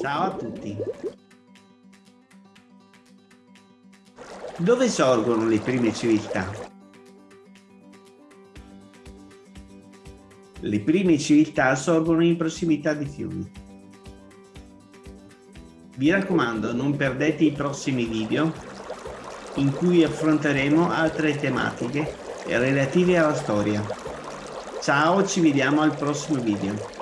Ciao a tutti. Dove sorgono le prime civiltà? Le prime civiltà sorgono in prossimità di fiumi. Vi raccomando, non perdete i prossimi video in cui affronteremo altre tematiche relative alla storia. Ciao, ci vediamo al prossimo video.